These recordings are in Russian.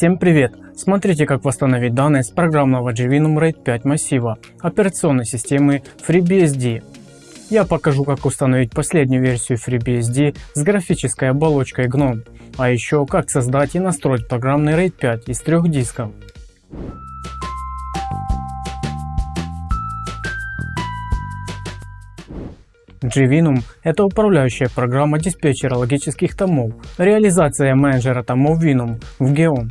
Всем привет! Смотрите как восстановить данные с программного Gvinum RAID 5 массива операционной системы FreeBSD. Я покажу как установить последнюю версию FreeBSD с графической оболочкой GNOME, а еще как создать и настроить программный RAID 5 из трех дисков. Gvinum – это управляющая программа диспетчера логических томов, реализация менеджера томов Vinum в Geom.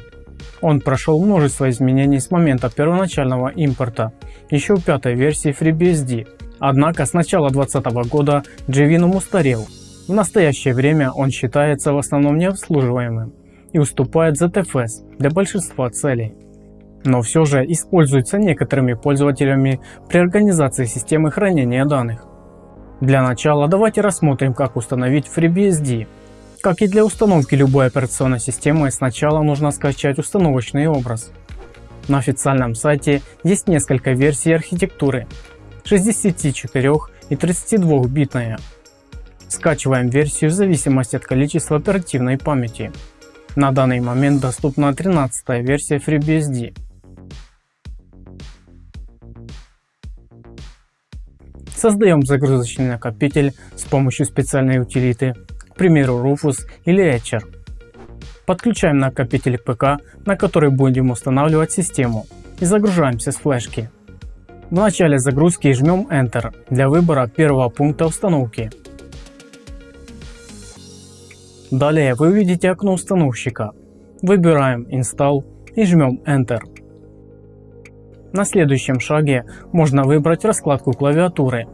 Он прошел множество изменений с момента первоначального импорта, еще в пятой версии FreeBSD. Однако с начала 2020 года Gvinum устарел. В настоящее время он считается в основном необслуживаемым и уступает ZFS для большинства целей. Но все же используется некоторыми пользователями при организации системы хранения данных. Для начала давайте рассмотрим как установить FreeBSD. Как и для установки любой операционной системы сначала нужно скачать установочный образ. На официальном сайте есть несколько версий архитектуры 64 и 32 битная. Скачиваем версию в зависимости от количества оперативной памяти. На данный момент доступна 13 версия FreeBSD. Создаем загрузочный накопитель с помощью специальной утилиты, примеру Rufus или Etcher. Подключаем накопитель к ПК, на который будем устанавливать систему и загружаемся с флешки. В начале загрузки жмем Enter для выбора первого пункта установки. Далее вы увидите окно установщика. Выбираем Install и жмем Enter. На следующем шаге можно выбрать раскладку клавиатуры.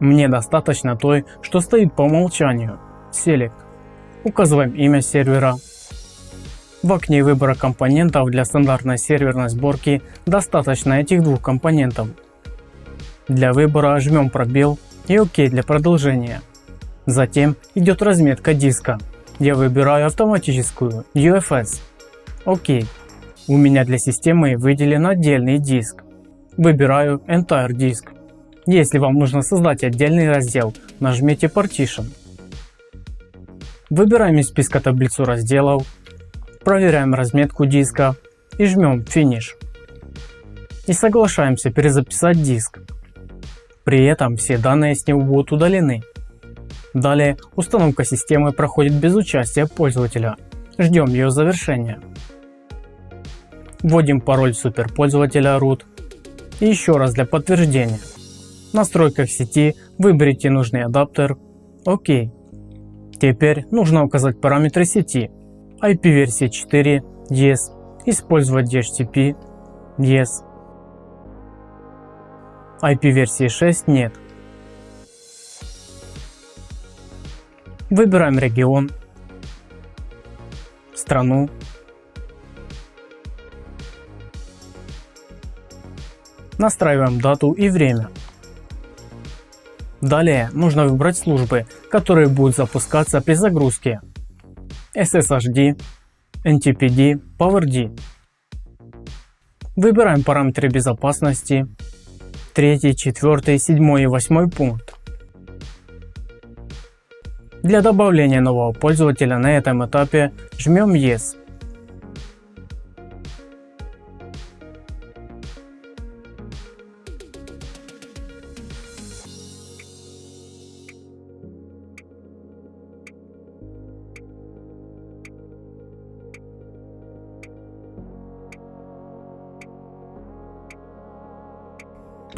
Мне достаточно той, что стоит по умолчанию. Select. Указываем имя сервера. В окне выбора компонентов для стандартной серверной сборки достаточно этих двух компонентов. Для выбора жмем пробел и ОК для продолжения. Затем идет разметка диска. Я выбираю автоматическую UFS. ОК. У меня для системы выделен отдельный диск. Выбираю Entire Disk. Если вам нужно создать отдельный раздел, нажмите Partition. Выбираем из списка таблицу разделов, проверяем разметку диска и жмем Finish. И соглашаемся перезаписать диск. При этом все данные с него будут удалены. Далее установка системы проходит без участия пользователя. Ждем ее завершения. Вводим пароль суперпользователя root. И еще раз для подтверждения. В настройках сети выберите нужный адаптер. ОК. Теперь нужно указать параметры сети. IP-версия 4 Yes. Использовать DHCP Yes. IP-версии 6 нет. Выбираем регион, страну Настраиваем дату и время. Далее нужно выбрать службы, которые будут запускаться при загрузке. SSHD, NTPD, PowerD. Выбираем параметры безопасности. 3, 4, 7 и 8 пункт. Для добавления нового пользователя на этом этапе жмем Yes.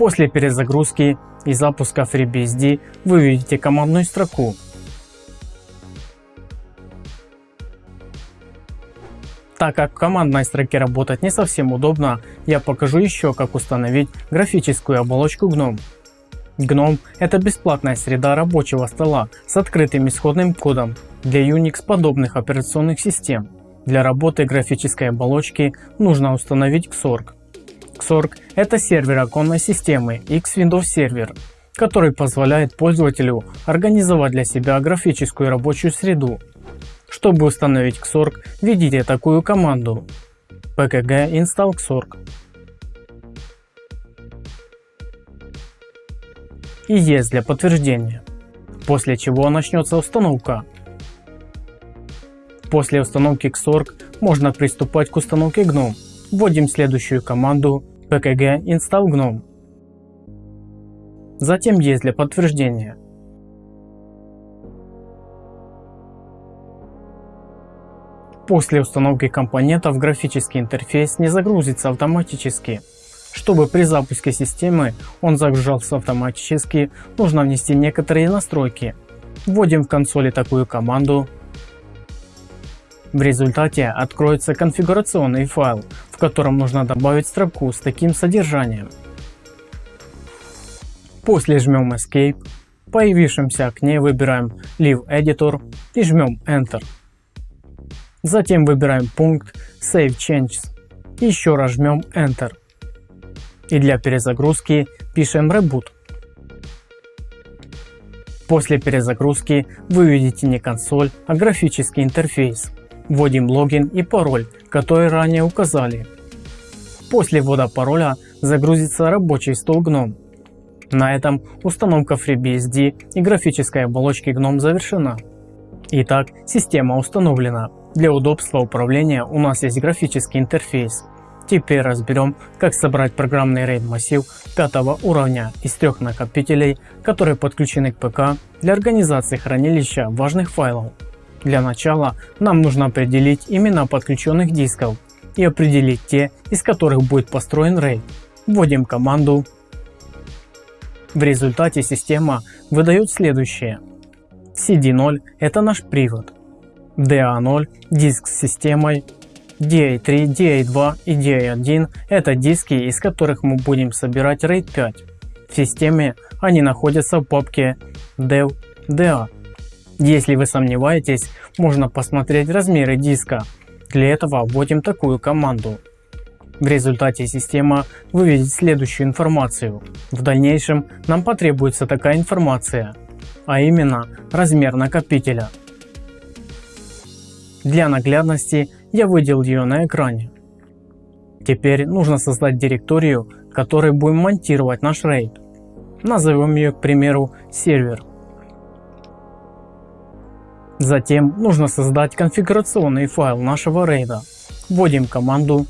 После перезагрузки и запуска FreeBSD вы видите командную строку. Так как в командной строке работать не совсем удобно, я покажу еще как установить графическую оболочку GNOME. GNOME – это бесплатная среда рабочего стола с открытым исходным кодом для Unix подобных операционных систем. Для работы графической оболочки нужно установить Xorg. Xorg – это сервер оконной системы X Windows Server, который позволяет пользователю организовать для себя графическую рабочую среду. Чтобы установить Xorg, введите такую команду pkg install xorg и yes для подтверждения, после чего начнется установка. После установки Xorg можно приступать к установке GNOME. Вводим следующую команду pkg install GNOME. Затем есть для подтверждения. После установки компонентов графический интерфейс не загрузится автоматически. Чтобы при запуске системы он загружался автоматически, нужно внести некоторые настройки. Вводим в консоли такую команду. В результате откроется конфигурационный файл, котором нужно добавить строку с таким содержанием. После жмем Escape, в появившемся окне выбираем Leave Editor и жмем Enter. Затем выбираем пункт Save Changes и еще раз жмем Enter и для перезагрузки пишем Reboot. После перезагрузки вы увидите не консоль, а графический интерфейс. Вводим логин и пароль, который ранее указали. После ввода пароля загрузится рабочий стол GNOME. На этом установка FreeBSD и графической оболочки GNOME завершена. Итак, система установлена. Для удобства управления у нас есть графический интерфейс, Теперь разберем, как собрать программный RAID массив пятого уровня из трех накопителей, которые подключены к ПК для организации хранилища важных файлов. Для начала нам нужно определить имена подключенных дисков и определить те, из которых будет построен RAID. Вводим команду. В результате система выдает следующее. CD0 это наш привод, DA0 диск с системой, DA3, DA2 и DA1 это диски, из которых мы будем собирать RAID 5. В системе они находятся в папке dev DA. Если вы сомневаетесь, можно посмотреть размеры диска. Для этого вводим такую команду. В результате система выведет следующую информацию. В дальнейшем нам потребуется такая информация, а именно размер накопителя. Для наглядности я выделил ее на экране. Теперь нужно создать директорию, в которой будем монтировать наш RAID. Назовем ее, к примеру, сервер. Затем нужно создать конфигурационный файл нашего RAID. Вводим команду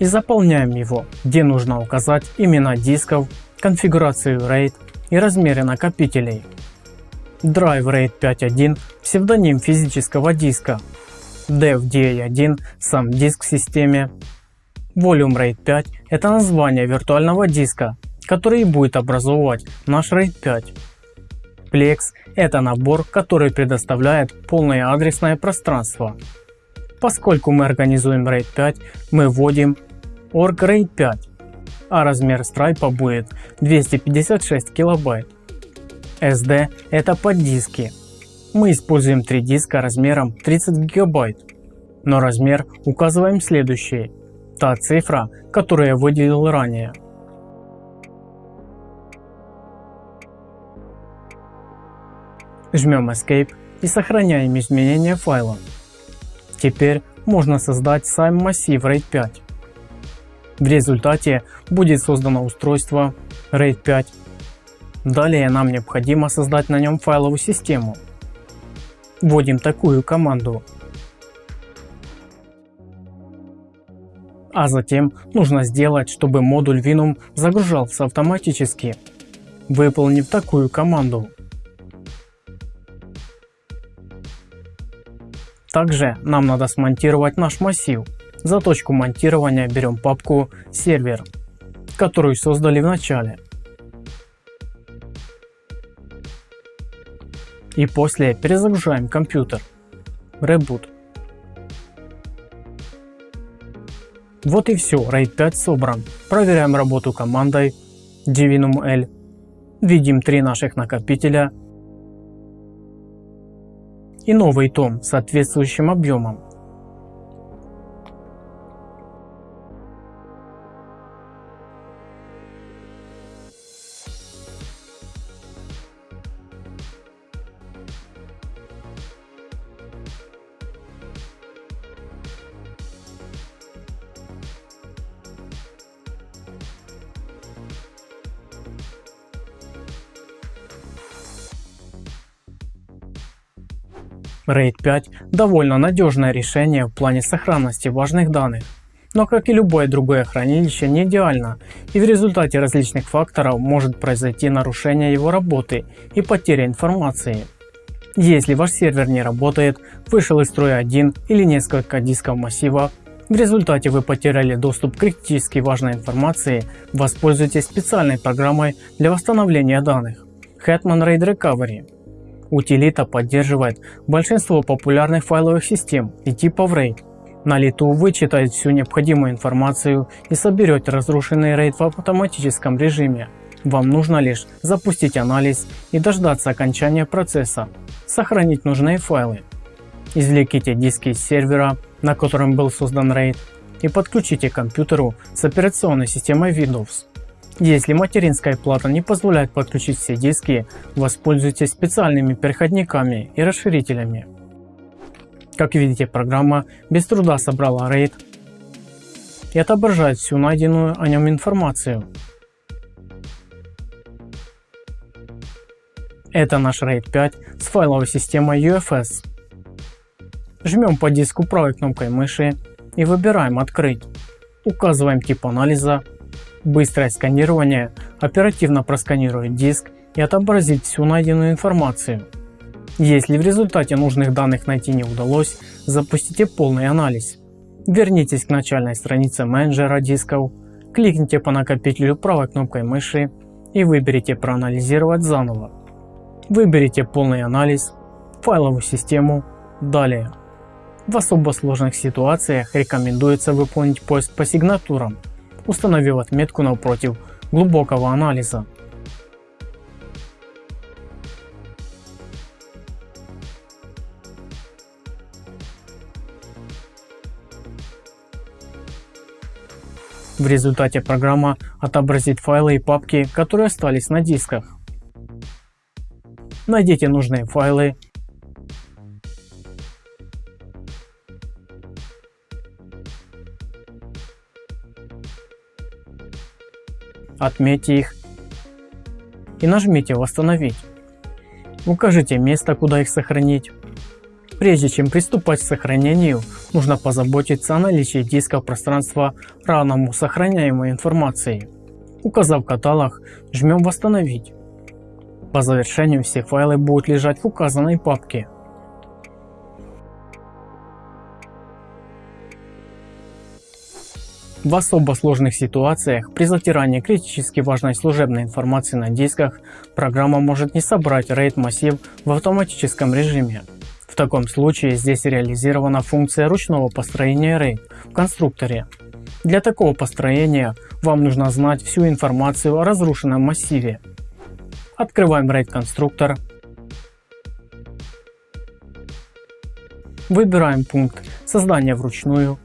и заполняем его, где нужно указать имена дисков, конфигурацию RAID и размеры накопителей. Drive RAID 5.1 – псевдоним физического диска, Dev DA1 – сам диск в системе, Volume RAID 5 – это название виртуального диска, который будет образовывать наш RAID 5. Plex – это набор, который предоставляет полное адресное пространство. Поскольку мы организуем RAID 5, мы вводим org RAID 5, а размер страйпа будет 256 килобайт. SD – это поддиски. Мы используем три диска размером 30 гигабайт, но размер указываем следующий. Та цифра, которую я выделил ранее. Жмем Escape и сохраняем изменения файла. Теперь можно создать сам массив RAID 5. В результате будет создано устройство RAID 5 Далее нам необходимо создать на нем файловую систему. Вводим такую команду. А затем нужно сделать, чтобы модуль Vinum загружался автоматически, выполнив такую команду. Также нам надо смонтировать наш массив. За точку монтирования берем папку сервер, которую создали в начале. и после перезагружаем компьютер. Reboot. Вот и все, RAID 5 собран. Проверяем работу командой divinum L. Видим три наших накопителя и новый том с соответствующим объемом. RAID 5 довольно надежное решение в плане сохранности важных данных. Но как и любое другое хранилище не идеально и в результате различных факторов может произойти нарушение его работы и потеря информации. Если ваш сервер не работает, вышел из строя один или несколько дисков массива, в результате вы потеряли доступ к критически важной информации, воспользуйтесь специальной программой для восстановления данных Hetman RAID Recovery. Утилита поддерживает большинство популярных файловых систем и типов RAID. На лету вычитает всю необходимую информацию и соберет разрушенный RAID в автоматическом режиме. Вам нужно лишь запустить анализ и дождаться окончания процесса, сохранить нужные файлы. Извлеките диски из сервера, на котором был создан RAID и подключите к компьютеру с операционной системой Windows. Если материнская плата не позволяет подключить все диски, воспользуйтесь специальными переходниками и расширителями. Как видите, программа без труда собрала RAID и отображает всю найденную о нем информацию. Это наш RAID 5 с файловой системой UFS. Жмем по диску правой кнопкой мыши и выбираем «Открыть». Указываем тип анализа Быстрое сканирование оперативно просканирует диск и отобразит всю найденную информацию. Если в результате нужных данных найти не удалось, запустите полный анализ. Вернитесь к начальной странице менеджера дисков, кликните по накопителю правой кнопкой мыши и выберите проанализировать заново. Выберите полный анализ, файловую систему, далее. В особо сложных ситуациях рекомендуется выполнить поиск по сигнатурам установив отметку напротив глубокого анализа. В результате программа отобразит файлы и папки, которые остались на дисках. Найдите нужные файлы отметьте их и нажмите «Восстановить». Укажите место, куда их сохранить. Прежде чем приступать к сохранению, нужно позаботиться о наличии дисков пространства равному сохраняемой информации. Указав каталог, жмем «Восстановить». По завершению все файлы будут лежать в указанной папке. В особо сложных ситуациях при затирании критически важной служебной информации на дисках программа может не собрать RAID массив в автоматическом режиме. В таком случае здесь реализована функция ручного построения RAID в конструкторе. Для такого построения вам нужно знать всю информацию о разрушенном массиве. Открываем RAID конструктор. Выбираем пункт создания вручную.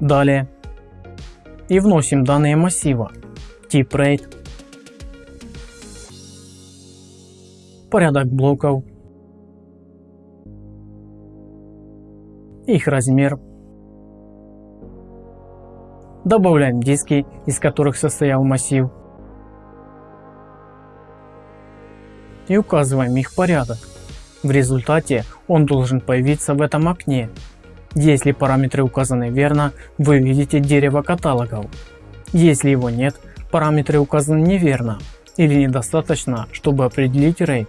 Далее и вносим данные массива, тип RAID, порядок блоков, их размер. Добавляем диски, из которых состоял массив. И указываем их порядок. В результате он должен появиться в этом окне если параметры указаны верно, вы видите дерево каталогов. Если его нет, параметры указаны неверно или недостаточно, чтобы определить RAID.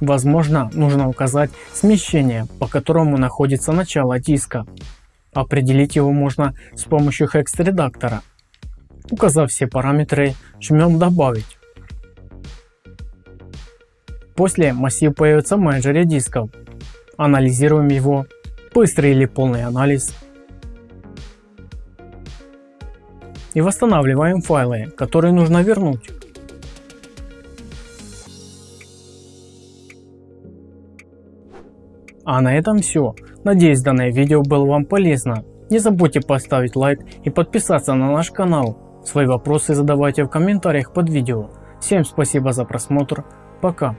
Возможно, нужно указать смещение, по которому находится начало диска. Определить его можно с помощью hex-редактора. Указав все параметры, жмем «Добавить». После массив появится в менеджере дисков. Анализируем его быстрый или полный анализ и восстанавливаем файлы, которые нужно вернуть. А на этом все. Надеюсь данное видео было вам полезно. Не забудьте поставить лайк и подписаться на наш канал. Свои вопросы задавайте в комментариях под видео. Всем спасибо за просмотр. Пока.